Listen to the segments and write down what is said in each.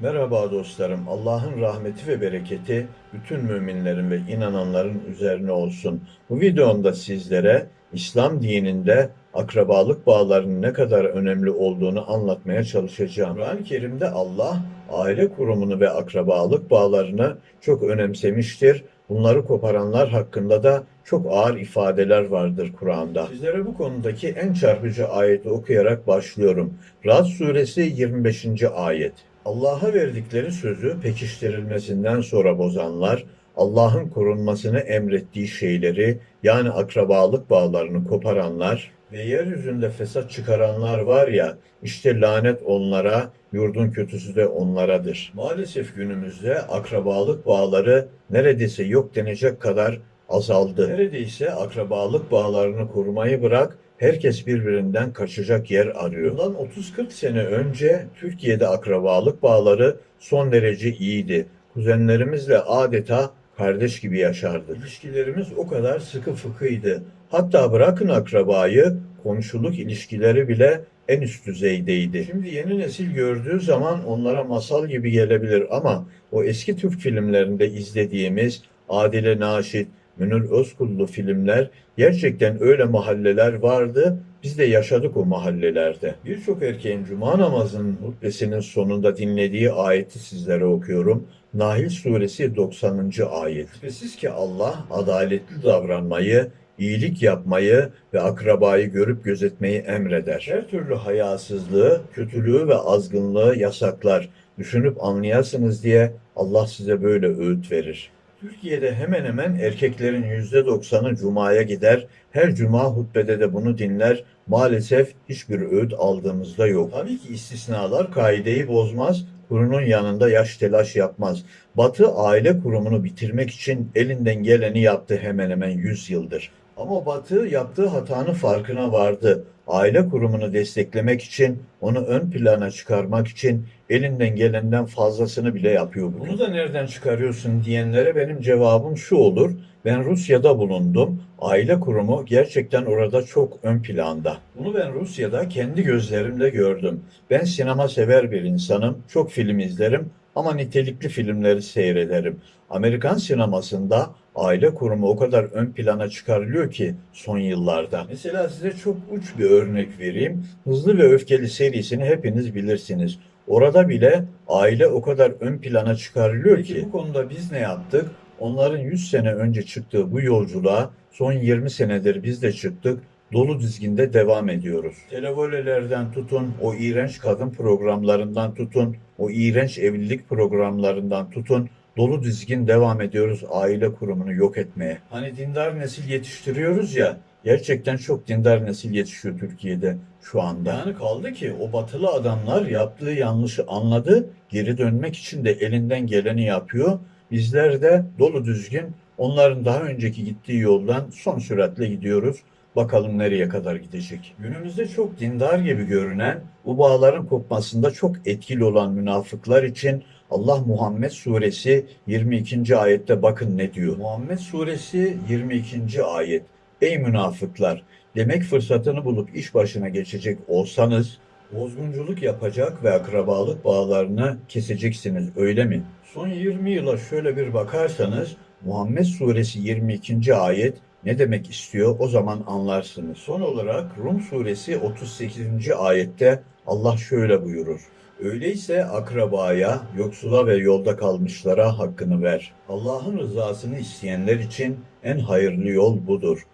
Merhaba dostlarım. Allah'ın rahmeti ve bereketi bütün müminlerin ve inananların üzerine olsun. Bu videomda sizlere İslam dininde akrabalık bağlarının ne kadar önemli olduğunu anlatmaya çalışacağım. Kur'an-ı Kerim'de Allah aile kurumunu ve akrabalık bağlarını çok önemsemiştir. Bunları koparanlar hakkında da çok ağır ifadeler vardır Kur'an'da. Sizlere bu konudaki en çarpıcı ayeti okuyarak başlıyorum. Rad suresi 25. ayet. Allah'a verdikleri sözü pekiştirilmesinden sonra bozanlar, Allah'ın korunmasını emrettiği şeyleri yani akrabalık bağlarını koparanlar ve yeryüzünde fesat çıkaranlar var ya, işte lanet onlara, yurdun kötüsü de onlaradır. Maalesef günümüzde akrabalık bağları neredeyse yok denecek kadar azaldı. Neredeyse akrabalık bağlarını korumayı bırak, herkes birbirinden kaçacak yer arıyor. Bundan 30-40 sene önce Türkiye'de akrabalık bağları son derece iyiydi. Kuzenlerimizle adeta kardeş gibi yaşardık. İlişkilerimiz o kadar sıkı fıkıydı. Hatta bırakın akrabayı, komşuluk ilişkileri bile en üst düzeydeydi. Şimdi yeni nesil gördüğü zaman onlara masal gibi gelebilir ama o eski Türk filmlerinde izlediğimiz Adile Naşit, Münir Özkullu filmler gerçekten öyle mahalleler vardı. Biz de yaşadık o mahallelerde. Birçok erkeğin cuma namazının hutbesinin sonunda dinlediği ayeti sizlere okuyorum. Nahil suresi 90. ayet. Şüphesiz ki Allah adaletli davranmayı, iyilik yapmayı ve akrabayı görüp gözetmeyi emreder. Her türlü hayasızlığı, kötülüğü ve azgınlığı yasaklar. Düşünüp anlayasınız diye Allah size böyle öğüt verir. Türkiye'de hemen hemen erkeklerin %90'ı cumaya gider. Her cuma hutbede de bunu dinler. Maalesef hiçbir öğüt aldığımızda yok. Tabii ki istisnalar kaideyi bozmaz. Kurunun yanında yaş telaş yapmaz. Batı aile kurumunu bitirmek için elinden geleni yaptı hemen hemen 100 yıldır. Ama Batı yaptığı hatanın farkına vardı. Aile kurumunu desteklemek için, onu ön plana çıkarmak için elinden gelenden fazlasını bile yapıyor. bugün. Bunu da nereden çıkarıyorsun diyenlere benim cevabım şu olur. Ben Rusya'da bulundum. Aile kurumu gerçekten orada çok ön planda. Bunu ben Rusya'da kendi gözlerimle gördüm. Ben sinema sever bir insanım. Çok film izlerim ama nitelikli filmleri seyrederim. Amerikan sinemasında aile kurumu o kadar ön plana çıkarılıyor ki son yıllarda. Mesela size çok uç bir örnek vereyim. Hızlı ve Öfkeli serisini hepiniz bilirsiniz. Orada bile aile o kadar ön plana çıkarılıyor ki. Bu konuda biz ne yaptık? Onların 100 sene önce çıktığı bu yolculuğa son 20 senedir biz de çıktık. Dolu dizginde devam ediyoruz. Televolelerden tutun, o iğrenç kadın programlarından tutun, o iğrenç evlilik programlarından tutun, dolu dizgin devam ediyoruz aile kurumunu yok etmeye. Hani dindar nesil yetiştiriyoruz ya, gerçekten çok dindar nesil yetişiyor Türkiye'de şu anda. Yani kaldı ki o batılı adamlar yaptığı yanlışı anladı, geri dönmek için de elinden geleni yapıyor. Bizler de dolu düzgün onların daha önceki gittiği yoldan son süratle gidiyoruz. Bakalım nereye kadar gidecek. Günümüzde çok dindar gibi görünen, bu bağların kopmasında çok etkili olan münafıklar için Allah Muhammed Suresi 22. ayette bakın ne diyor. Muhammed Suresi 22. ayet. Ey münafıklar! Demek fırsatını bulup iş başına geçecek olsanız, bozgunculuk yapacak ve akrabalık bağlarını keseceksiniz öyle mi? Son 20 yıla şöyle bir bakarsanız, Muhammed Suresi 22. ayet ne demek istiyor o zaman anlarsınız. Son olarak Rum suresi 38. ayette Allah şöyle buyurur. Öyleyse akrabaya, yoksula ve yolda kalmışlara hakkını ver. Allah'ın rızasını isteyenler için en hayırlı yol budur.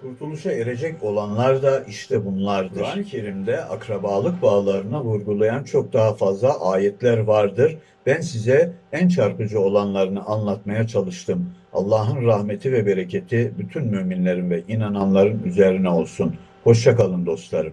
Kurtuluşa erecek olanlar da işte bunlardır. Kur'an-ı Kerim'de akrabalık bağlarına vurgulayan çok daha fazla ayetler vardır. Ben size en çarpıcı olanlarını anlatmaya çalıştım. Allah'ın rahmeti ve bereketi bütün müminlerin ve inananların üzerine olsun. Hoşça kalın dostlarım.